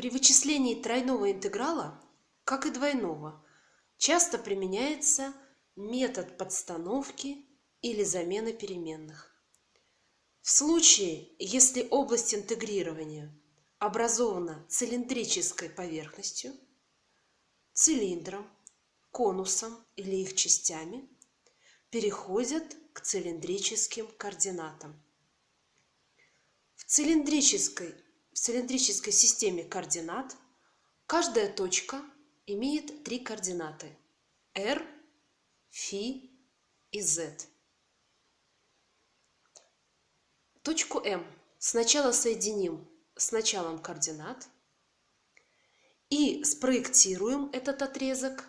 При вычислении тройного интеграла, как и двойного, часто применяется метод подстановки или замены переменных. В случае, если область интегрирования образована цилиндрической поверхностью, цилиндром, конусом или их частями, переходят к цилиндрическим координатам. В цилиндрической, цилиндрической системе координат каждая точка имеет три координаты – r, φ и z. Точку М сначала соединим с началом координат и спроектируем этот отрезок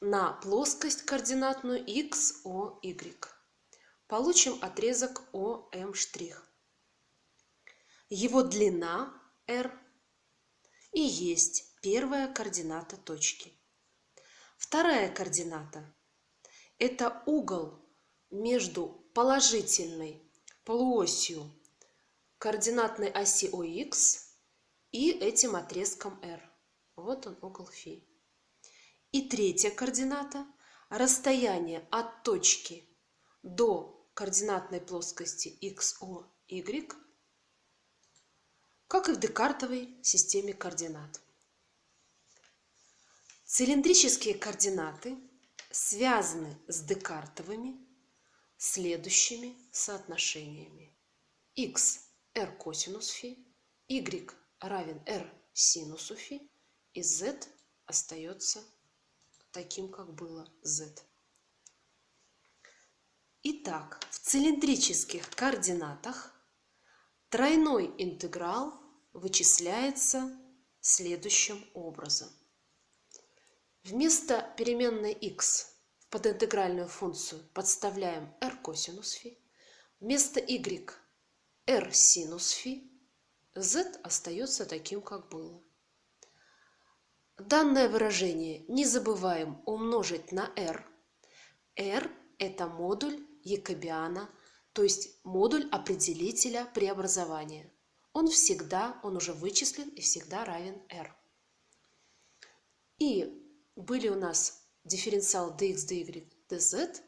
на плоскость координатную x, o, y. Получим отрезок OM'. Его длина r и есть первая координата точки. Вторая координата – это угол между положительной полуосью координатной оси ОХ и этим отрезком r. Вот он угол φ. И третья координата – расстояние от точки до координатной плоскости XO, Y, как и в декартовой системе координат. Цилиндрические координаты связаны с декартовыми следующими соотношениями. x r косинус φ, y равен r синусу φ и z остается таким, как было z. Итак, в цилиндрических координатах тройной интеграл вычисляется следующим образом. Вместо переменной x в подинтегральную функцию подставляем r косинус φ, вместо y r синус φ, z остается таким, как было. Данное выражение не забываем умножить на r. r – это модуль Якобиана, то есть модуль определителя преобразования. Он всегда, он уже вычислен и всегда равен r. И были у нас дифференциал dx, dy, dz,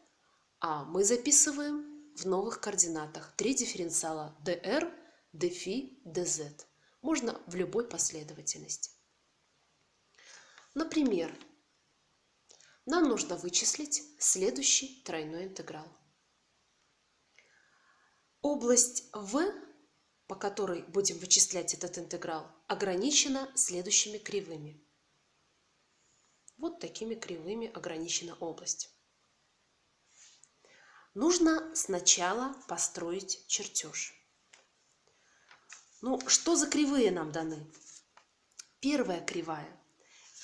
а мы записываем в новых координатах три дифференциала dr, dφ, dz. Можно в любой последовательности. Например, нам нужно вычислить следующий тройной интеграл. Область В, по которой будем вычислять этот интеграл, ограничена следующими кривыми. Вот такими кривыми ограничена область. Нужно сначала построить чертеж. Ну, что за кривые нам даны? Первая кривая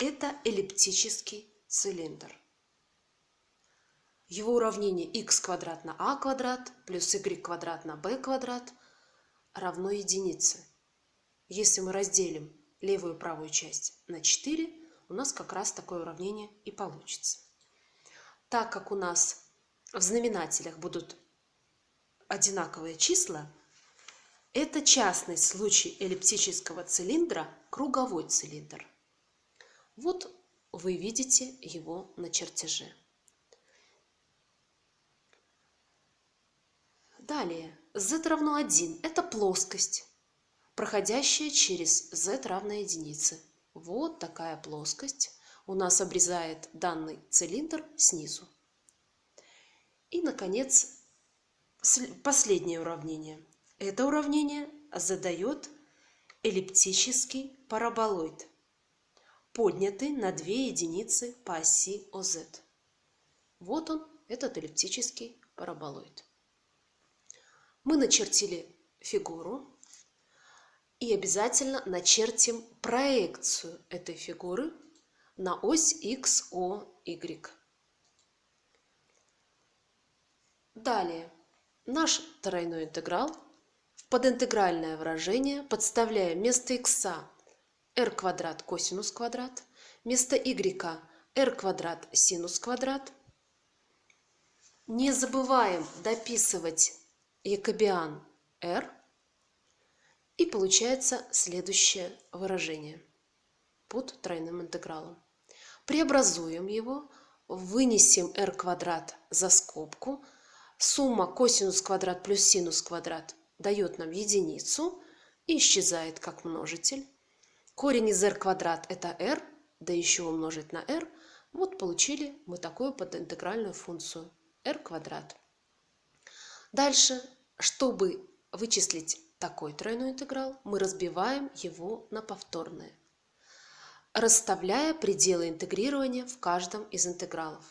это эллиптический цилиндр. Его уравнение x квадрат на а квадрат плюс y квадрат на b квадрат равно единице. Если мы разделим левую и правую часть на 4, у нас как раз такое уравнение и получится. Так как у нас в знаменателях будут одинаковые числа, это частный случай эллиптического цилиндра, круговой цилиндр. Вот вы видите его на чертеже. Далее, z равно 1 – это плоскость, проходящая через z равно единице. Вот такая плоскость у нас обрезает данный цилиндр снизу. И, наконец, последнее уравнение. Это уравнение задает эллиптический параболоид – поднятый на 2 единицы по оси ОЗ. Вот он, этот эллиптический параболоид. Мы начертили фигуру и обязательно начертим проекцию этой фигуры на ось x. Далее, наш тройной интеграл в подинтегральное выражение подставляем вместо x r квадрат косинус квадрат, вместо y r квадрат синус квадрат. Не забываем дописывать якобиан r. И получается следующее выражение – под тройным интегралом. Преобразуем его, вынесем r квадрат за скобку. Сумма косинус квадрат плюс синус квадрат дает нам единицу и исчезает как множитель. Корень из r квадрат это r, да еще умножить на r. Вот получили мы такую подинтегральную функцию r квадрат. Дальше, чтобы вычислить такой тройной интеграл, мы разбиваем его на повторные, расставляя пределы интегрирования в каждом из интегралов.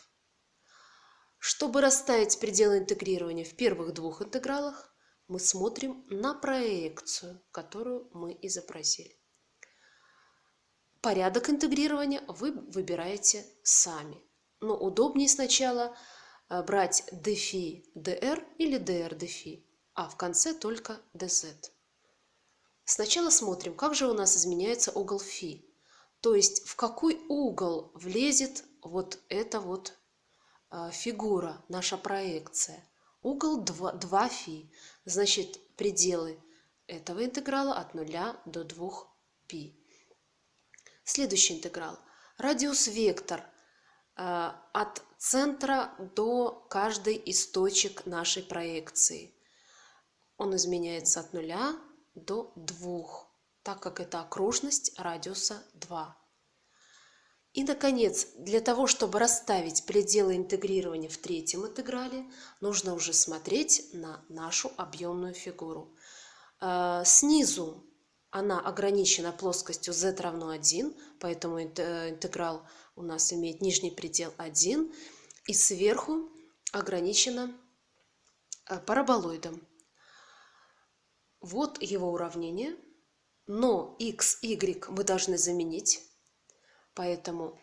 Чтобы расставить пределы интегрирования в первых двух интегралах, мы смотрим на проекцию, которую мы изобразили. Порядок интегрирования вы выбираете сами. Но удобнее сначала брать dφ dr или dr dφ, а в конце только dz. Сначала смотрим, как же у нас изменяется угол φ. То есть в какой угол влезет вот эта вот э, фигура, наша проекция. Угол 2, 2 φ, значит пределы этого интеграла от 0 до 2 π. Следующий интеграл. Радиус вектор э, от центра до каждой из точек нашей проекции. Он изменяется от 0 до 2, так как это окружность радиуса 2. И, наконец, для того, чтобы расставить пределы интегрирования в третьем интеграле, нужно уже смотреть на нашу объемную фигуру. Э, снизу она ограничена плоскостью z равно 1, поэтому интеграл у нас имеет нижний предел 1, и сверху ограничена э, параболоидом. Вот его уравнение, но x, y мы должны заменить, поэтому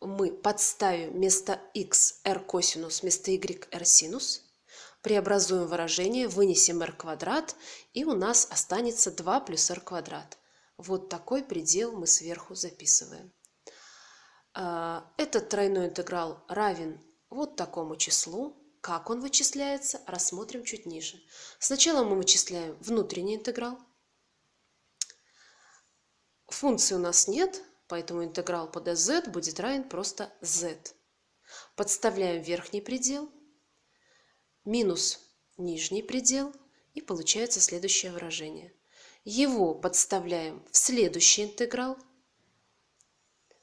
мы подставим вместо x r косинус, вместо y r синус – преобразуем выражение, вынесем r квадрат, и у нас останется 2 плюс r квадрат. Вот такой предел мы сверху записываем. А, этот тройной интеграл равен вот такому числу. Как он вычисляется, рассмотрим чуть ниже. Сначала мы вычисляем внутренний интеграл. Функции у нас нет, поэтому интеграл по dz будет равен просто z. Подставляем верхний предел – минус нижний предел и получается следующее выражение. Его подставляем в следующий интеграл,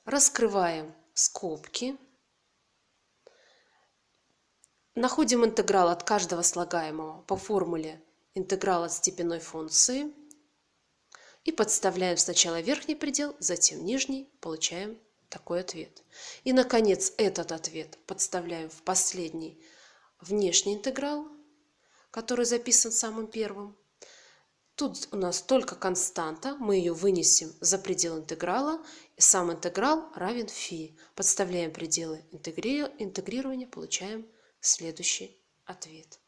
раскрываем скобки, находим интеграл от каждого слагаемого по формуле интеграл от степенной функции и подставляем сначала верхний предел, затем нижний, получаем такой ответ. И, наконец, этот ответ подставляем в последний внешний интеграл, который записан самым первым. Тут у нас только константа, мы ее вынесем за предел интеграла, и сам интеграл равен φ. Подставляем пределы интегрирования, получаем следующий ответ.